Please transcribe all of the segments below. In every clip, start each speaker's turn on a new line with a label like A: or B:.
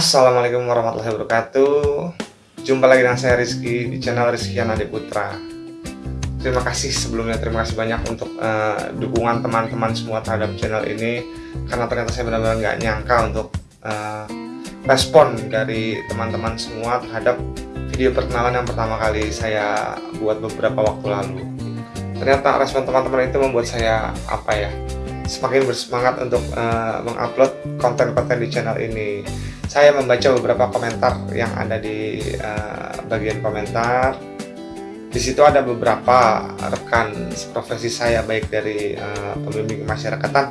A: Assalamualaikum warahmatullahi wabarakatuh. Jumpa lagi dengan saya Rizky di channel Rizky Anadi Putra. Terima kasih sebelumnya, terima kasih banyak untuk uh, dukungan teman-teman semua terhadap channel ini Karena ternyata saya benar-benar nggak nyangka untuk uh, respon dari teman-teman semua terhadap video perkenalan yang pertama kali saya buat beberapa waktu lalu. Ternyata respon teman-teman itu membuat saya, apa ya, semakin bersemangat untuk uh, mengupload konten-konten di channel ini saya membaca beberapa komentar yang ada di uh, bagian komentar. Di situ ada beberapa rekan profesi saya baik dari uh, pembimbing kemasyarakatan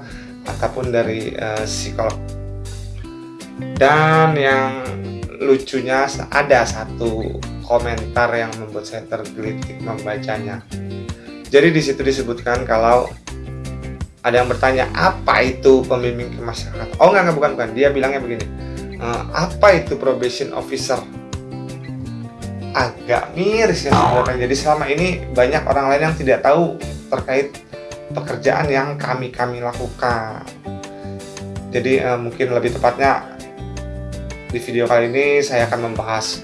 A: ataupun dari uh, psikolog. Dan yang lucunya ada satu komentar yang membuat saya tergelitik membacanya. Jadi di situ disebutkan kalau ada yang bertanya apa itu pembimbing kemasyarakatan. Oh enggak, enggak bukan bukan. Dia bilangnya begini uh, apa itu probation officer? Agak miris ya sebenarnya. Jadi selama ini banyak orang lain yang tidak tahu terkait pekerjaan yang kami kami lakukan. Jadi uh, mungkin lebih tepatnya di video kali ini saya akan membahas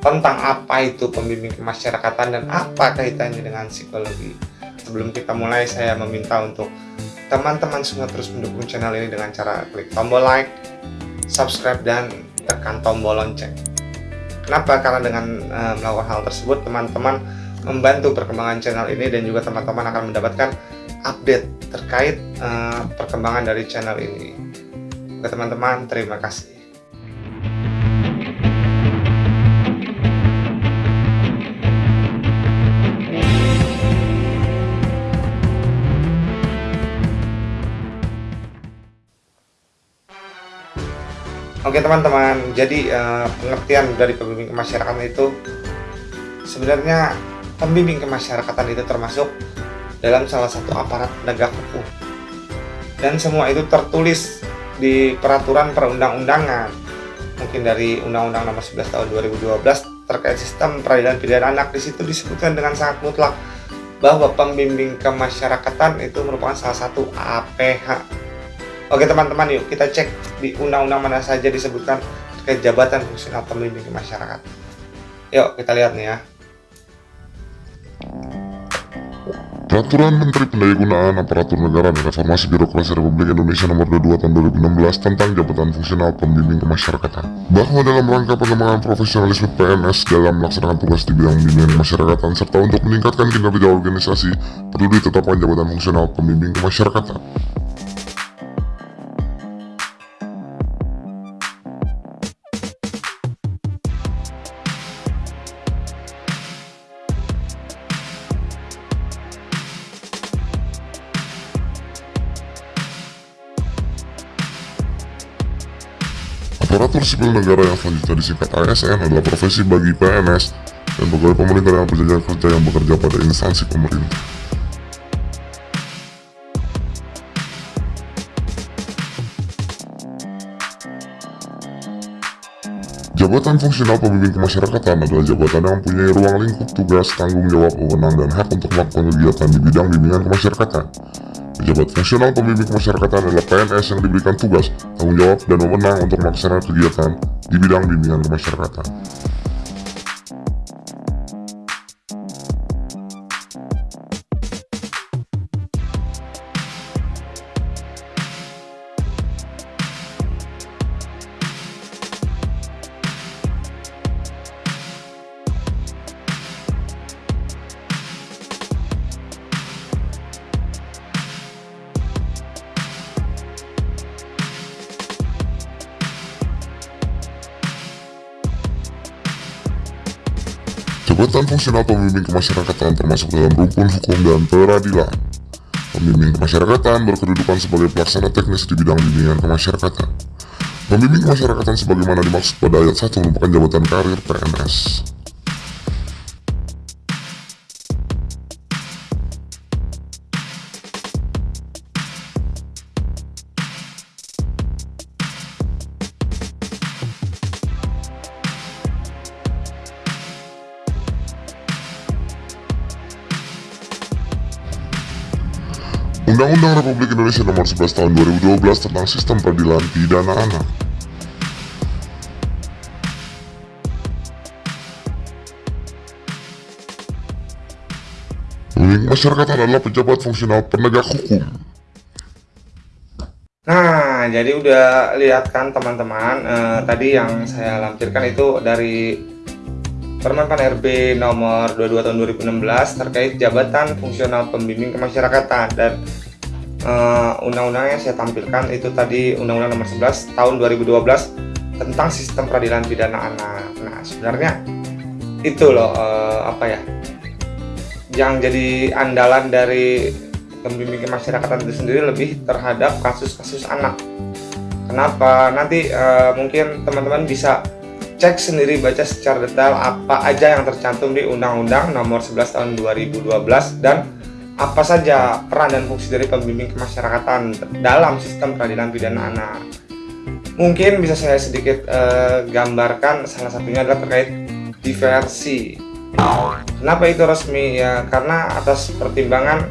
A: tentang apa itu pembimbing kemasyarakatan dan apa kaitannya dengan psikologi. Sebelum kita mulai saya meminta untuk teman-teman semua terus mendukung channel ini dengan cara klik tombol like subscribe dan tekan tombol lonceng. Kenapa? Karena dengan uh, melakukan hal tersebut teman-teman membantu perkembangan channel ini dan juga teman-teman akan mendapatkan update terkait uh, perkembangan dari channel ini. Oke teman-teman, terima kasih. Oke teman-teman, jadi uh, pengertian dari pembimbing kemasyarakatan itu sebenarnya pembimbing kemasyarakatan itu termasuk dalam salah satu aparat penegak hukum. Dan semua itu tertulis di peraturan perundang-undangan. Mungkin dari Undang-Undang Nomor 11 Tahun 2012 terkait sistem peradilan pidana anak. Di situ disebutkan dengan sangat mutlak bahwa pembimbing kemasyarakatan itu merupakan salah satu APH Oke teman-teman yuk kita cek di undang-undang mana saja disebutkan terkait jabatan fungsional pembimbing masyarakat. Yuk kita lihat nih ya.
B: Peraturan Menteri Pendayagunaan Aparatur Negara dan Reformasi Birokrasi Republik Indonesia Nomor 22 Tahun 2016 tentang jabatan fungsional pembimbing kemasyarakatan. Bahwa dalam rangka pengembangan profesionalisme PNS dalam melaksanakan tugas di bidang bimbingan kemasyarakatan serta untuk meningkatkan kinerja organisasi perlu ditetapkan jabatan fungsional pembimbing kemasyarakatan. Aparatur sipil negara yang selanjutnya disingkat ASN adalah profesi bagi PNS dan pegawai pemerintah yang berjajar kerja yang bekerja pada instansi pemerintah. Jabatan fungsional pembimbing kemasyarakatan adalah jabatan yang mempunyai ruang lingkup tugas, tanggung jawab, wewenang, dan hak untuk melakukan kegiatan di bidang bimbingan kemasyarakatan. Pejabat fungsional pembimbing kemasyarakatan adalah PNS yang diberikan tugas, tanggung jawab, dan wewenang untuk melaksanakan kegiatan di bidang bimbingan kemasyarakatan. Jabatan fungsional pembimbing kemasyarakatan termasuk dalam rukun hukum dan peradilan. Pembimbing kemasyarakatan berkedudukan sebagai pelaksana teknis di bidang bimbingan kemasyarakatan. Pembimbing kemasyarakatan sebagaimana dimaksud pada ayat 1 merupakan jabatan karir PNS. Undang-Undang Republik Indonesia Nomor 11 Tahun 2012 tentang Sistem Peradilan Pidana Anak. Link masyarakat adalah pejabat fungsional penegak hukum.
A: Nah, jadi udah lihat kan teman-teman, eh, tadi yang saya lampirkan itu dari Permenpan RB nomor 22 tahun 2016 terkait jabatan fungsional pembimbing kemasyarakatan dan uh, undang-undangnya saya tampilkan itu tadi Undang-Undang nomor 11 tahun 2012 tentang sistem peradilan pidana anak. Nah, sebenarnya itu loh uh, apa ya? Yang jadi andalan dari pembimbing kemasyarakatan itu sendiri lebih terhadap kasus-kasus anak. Kenapa? Nanti uh, mungkin teman-teman bisa cek sendiri baca secara detail apa aja yang tercantum di Undang-Undang Nomor 11 Tahun 2012 dan apa saja peran dan fungsi dari pembimbing kemasyarakatan dalam sistem peradilan pidana anak. Mungkin bisa saya sedikit uh, gambarkan salah satunya adalah terkait diversi. Kenapa itu resmi ya? Karena atas pertimbangan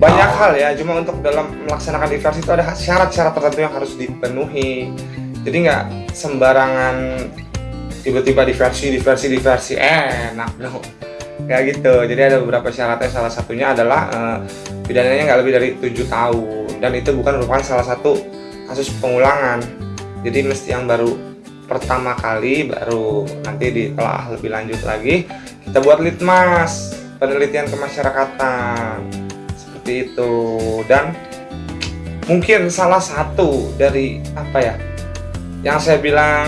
A: banyak hal ya. Cuma untuk dalam melaksanakan diversi itu ada syarat-syarat tertentu yang harus dipenuhi. Jadi nggak sembarangan tiba-tiba diversi, diversi, diversi enak dong kayak gitu. Jadi ada beberapa syaratnya. Salah satunya adalah uh, pidananya nggak lebih dari tujuh tahun. Dan itu bukan merupakan salah satu kasus pengulangan. Jadi mesti yang baru pertama kali baru nanti ditelah lebih lanjut lagi kita buat litmas. Penelitian kemasyarakatan. Seperti itu. Dan mungkin salah satu dari apa ya yang saya bilang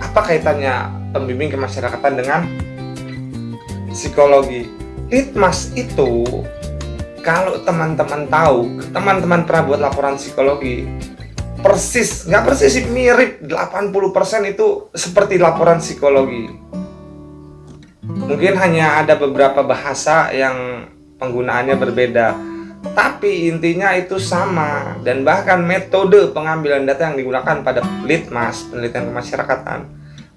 A: apa kaitannya pembimbing kemasyarakatan dengan psikologi. Litmas itu kalau teman-teman tahu teman-teman pernah buat laporan psikologi persis nggak persis sih mirip 80% itu seperti laporan psikologi. Mungkin hanya ada beberapa bahasa yang penggunaannya berbeda tapi intinya itu sama dan bahkan metode pengambilan data yang digunakan pada litmas penelitian kemasyarakatan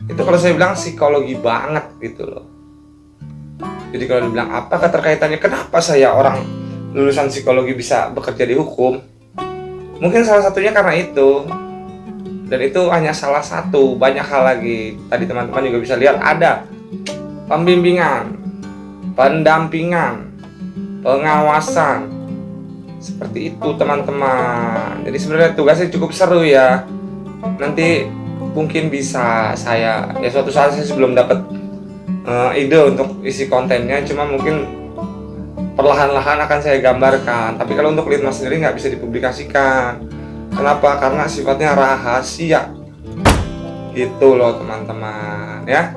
A: itu kalau saya bilang psikologi banget gitu loh jadi kalau dibilang apa keterkaitannya kenapa saya orang lulusan psikologi bisa bekerja di hukum? Mungkin salah satunya karena itu. Dan itu hanya salah satu, banyak hal lagi. Tadi teman-teman juga bisa lihat ada pembimbingan, pendampingan, pengawasan. Seperti itu teman-teman. Jadi sebenarnya tugasnya cukup seru ya. Nanti mungkin bisa saya ya suatu saat saya sebelum dapat uh, ide untuk isi kontennya cuma mungkin perlahan-lahan akan saya gambarkan. Tapi kalau untuk litmas sendiri nggak bisa dipublikasikan. Kenapa? Karena sifatnya rahasia. Gitu loh teman-teman ya.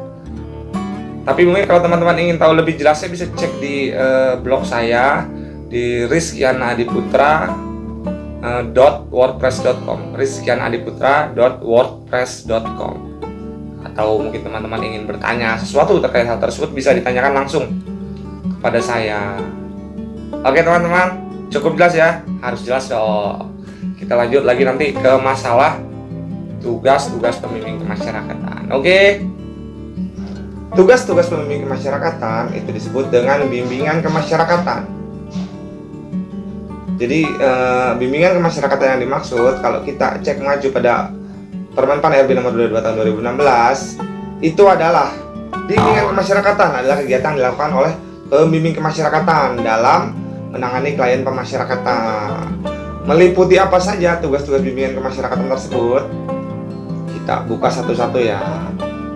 A: Tapi mungkin kalau teman-teman ingin tahu lebih jelasnya bisa cek di uh, blog saya di rizkianadiputra uh, .wordpress.com rizkianadiputra.wordpress.com atau mungkin teman-teman ingin bertanya sesuatu terkait hal tersebut bisa ditanyakan langsung kepada saya. Oke teman-teman cukup jelas ya harus jelas dong. Kita lanjut lagi nanti ke masalah tugas-tugas pembimbing kemasyarakatan. Oke? Tugas-tugas pembimbing kemasyarakatan itu disebut dengan bimbingan kemasyarakatan. Jadi e, bimbingan kemasyarakatan yang dimaksud kalau kita cek maju pada Permen Pan RB nomor 22 tahun 2016 itu adalah bimbingan kemasyarakatan adalah kegiatan yang dilakukan oleh pembimbing kemasyarakatan dalam menangani klien pemasyarakatan. Meliputi apa saja tugas-tugas bimbingan kemasyarakatan tersebut? Kita buka satu-satu ya.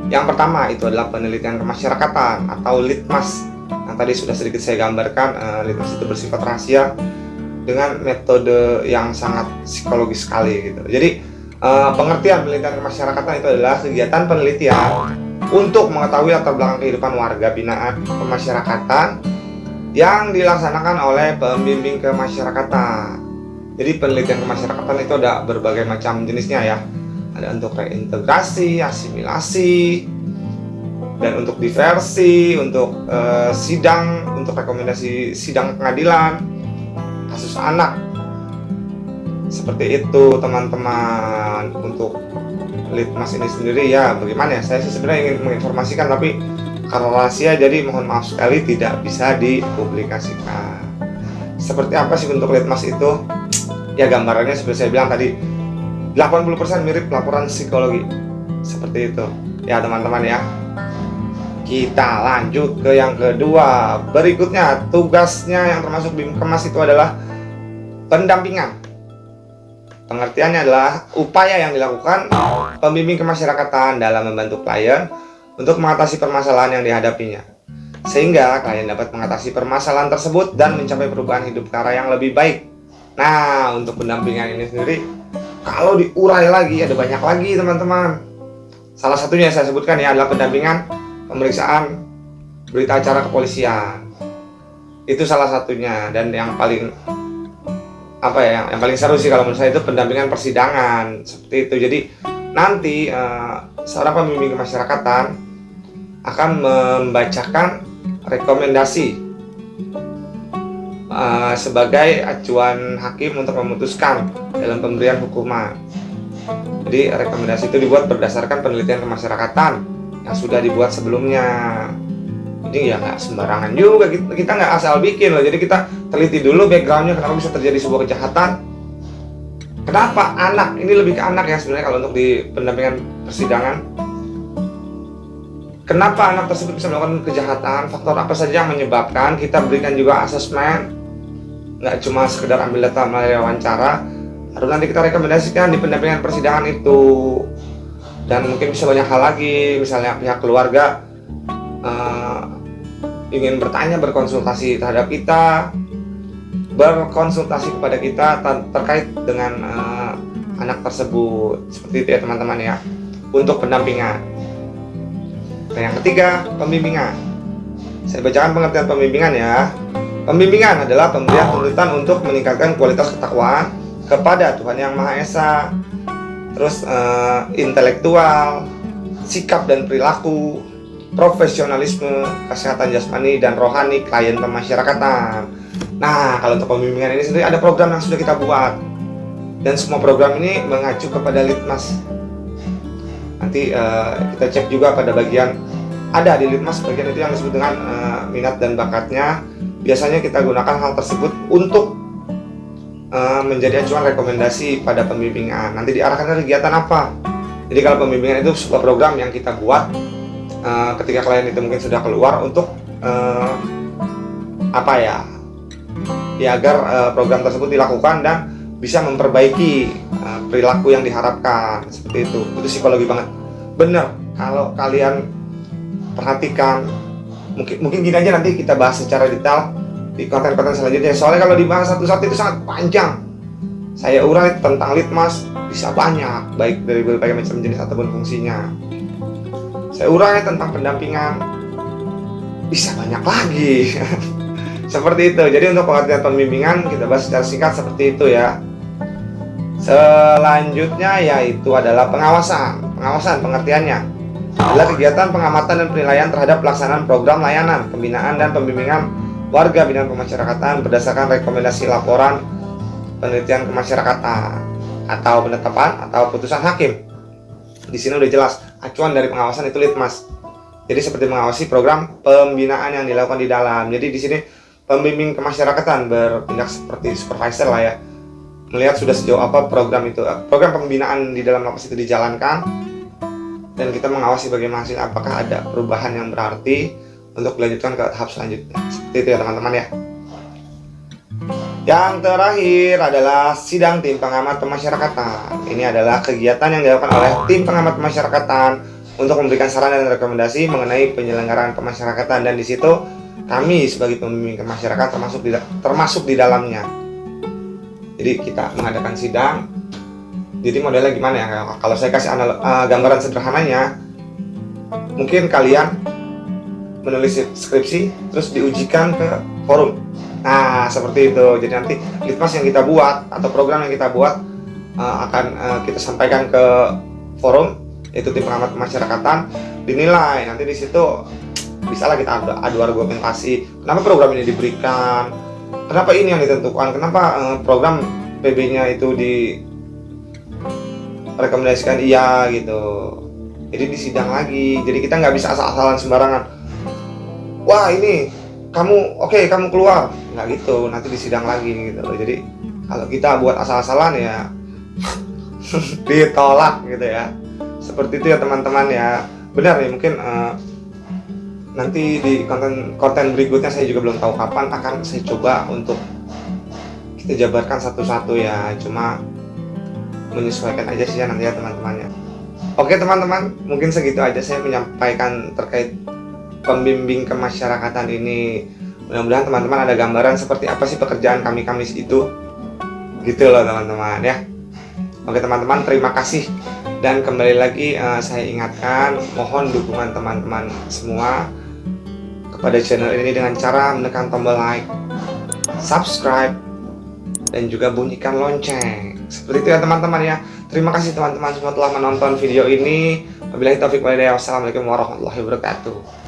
A: Yang pertama itu adalah penelitian kemasyarakatan atau litmas. Yang tadi sudah sedikit saya gambarkan, uh, litmas itu bersifat rahasia dengan metode yang sangat psikologis sekali gitu. Jadi uh, pengertian penelitian kemasyarakatan itu adalah kegiatan penelitian untuk mengetahui latar belakang kehidupan warga binaan kemasyarakatan yang dilaksanakan oleh pembimbing kemasyarakatan. Jadi penelitian kemasyarakatan itu ada berbagai macam jenisnya ya. Ada untuk reintegrasi, asimilasi, dan untuk diversi, untuk uh, sidang, untuk rekomendasi sidang pengadilan, kasus anak, seperti itu teman-teman. Untuk litmas ini sendiri ya bagaimana ya? Saya sebenarnya ingin menginformasikan tapi karena rahasia jadi mohon maaf sekali tidak bisa dipublikasikan. Seperti apa sih untuk litmas itu? Ya gambarannya seperti saya bilang tadi 80% mirip laporan psikologi. Seperti itu. Ya teman-teman ya. Kita lanjut ke yang kedua. Berikutnya tugasnya yang termasuk BIM kemas itu adalah pendampingan pengertiannya adalah upaya yang dilakukan pembimbing kemasyarakatan dalam membantu klien untuk mengatasi permasalahan yang dihadapinya. Sehingga klien dapat mengatasi permasalahan tersebut dan mencapai perubahan hidup ke arah yang lebih baik. Nah untuk pendampingan ini sendiri kalau diurai lagi ada banyak lagi teman-teman. Salah satunya yang saya sebutkan ya adalah pendampingan pemeriksaan berita acara kepolisian. Itu salah satunya dan yang paling apa ya yang, paling seru sih kalau menurut saya itu pendampingan persidangan seperti itu jadi nanti uh, seorang pembimbing kemasyarakatan akan membacakan rekomendasi uh, sebagai acuan hakim untuk memutuskan dalam pemberian hukuman. Jadi rekomendasi itu dibuat berdasarkan penelitian kemasyarakatan yang sudah dibuat sebelumnya. Jadi ya nggak sembarangan juga kita nggak asal bikin loh. Jadi kita teliti dulu backgroundnya kenapa bisa terjadi sebuah kejahatan. Kenapa anak ini lebih ke anak ya sebenarnya kalau untuk di pendampingan persidangan. Kenapa anak tersebut bisa melakukan kejahatan? Faktor apa saja yang menyebabkan? Kita berikan juga asesmen nggak cuma sekedar ambil data melalui wawancara harus nanti kita rekomendasikan di pendampingan persidangan itu dan mungkin bisa banyak hal lagi misalnya pihak keluarga uh, ingin bertanya berkonsultasi terhadap kita berkonsultasi kepada kita terkait dengan uh, anak tersebut. Seperti itu ya teman-teman ya untuk pendampingan. Dan yang ketiga pembimbingan. Saya bacakan pengertian pembimbingan ya. Pembimbingan adalah pemberian tuntutan untuk meningkatkan kualitas ketakwaan kepada Tuhan Yang Maha Esa, terus uh, intelektual, sikap dan perilaku, profesionalisme, kesehatan jasmani dan rohani klien pemasyarakatan. Nah, kalau untuk pembimbingan ini sendiri ada program yang sudah kita buat dan semua program ini mengacu kepada litmas. Nanti uh, kita cek juga pada bagian ada di litmas bagian itu yang disebut dengan uh, minat dan bakatnya biasanya kita gunakan hal tersebut untuk uh, menjadi acuan rekomendasi pada pembimbingan nanti diarahkan ke kegiatan apa jadi kalau pembimbingan itu sebuah program yang kita buat uh, ketika klien itu mungkin sudah keluar untuk uh, apa ya ya agar uh, program tersebut dilakukan dan bisa memperbaiki uh, perilaku yang diharapkan seperti itu. Itu psikologi banget. Bener kalau kalian perhatikan mungkin mungkin gini aja nanti kita bahas secara detail di konten-konten selanjutnya. Soalnya kalau dibahas satu-satu itu sangat panjang. Saya urai tentang litmas bisa banyak baik dari berbagai macam jenis ataupun fungsinya urai tentang pendampingan bisa banyak lagi. Seperti itu. Jadi untuk pengertian pembimbingan kita bahas secara singkat seperti itu ya. Selanjutnya yaitu adalah pengawasan. Pengawasan pengertiannya. Adalah kegiatan pengamatan dan penilaian terhadap pelaksanaan program layanan, pembinaan dan pembimbingan warga binaan pemasyarakatan berdasarkan rekomendasi laporan penelitian kemasyarakatan atau penetapan atau putusan hakim. Di sini udah jelas acuan dari pengawasan itu litmas. Jadi seperti mengawasi program pembinaan yang dilakukan di dalam. Jadi di sini pembimbing kemasyarakatan bertindak seperti supervisor lah ya. Melihat sudah sejauh apa program itu, program pembinaan di dalam lapas itu dijalankan, dan kita mengawasi bagaimana hasil apakah ada perubahan yang berarti untuk dilanjutkan ke tahap selanjutnya seperti itu ya teman-teman ya yang terakhir adalah sidang tim pengamat pemasyarakatan. Ini adalah kegiatan yang dilakukan oleh tim pengamat pemasyarakatan untuk memberikan saran dan rekomendasi mengenai penyelenggaraan pemasyarakatan. Dan di situ kami sebagai pembimbing kemasyarakatan termasuk di, termasuk di dalamnya. Jadi kita mengadakan sidang. Jadi modelnya gimana ya? Kalau saya kasih anal uh, gambaran sederhananya mungkin kalian menulis skripsi terus diujikan ke forum nah seperti itu. Jadi nanti litmas yang kita buat atau program yang kita buat uh, akan uh, kita sampaikan ke forum itu tim pengamat pemasyarakatan dinilai nanti di situ bisalah kita adu, adu argumentasi kenapa program ini diberikan kenapa ini yang ditentukan kenapa uh, program PB-nya itu di rekomendasikan iya gitu. Jadi disidang lagi jadi kita nggak bisa asal-asalan sembarangan. Wah ini kamu oke okay, kamu keluar nggak gitu nanti disidang lagi gitu jadi kalau kita buat asal-asalan ya ditolak gitu ya. Seperti itu ya teman-teman ya. Benar ya mungkin uh, nanti di konten konten berikutnya saya juga belum tahu kapan akan saya coba untuk kita jabarkan satu-satu ya. Cuma menyesuaikan aja sih ya nanti ya teman-temannya oke teman-teman mungkin segitu aja saya menyampaikan terkait pembimbing kemasyarakatan ini mudah-mudahan teman-teman ada gambaran seperti apa sih pekerjaan kami kamis itu gitu loh teman-teman ya oke teman-teman terima kasih dan kembali lagi uh, saya ingatkan mohon dukungan teman-teman semua kepada channel ini dengan cara menekan tombol like, subscribe, dan juga bunyikan lonceng. Seperti itu ya teman-teman ya. Terima kasih teman-teman semua telah menonton video ini. Wabillahi taufiq walhidayah. Wassalamualaikum warahmatullahi wabarakatuh.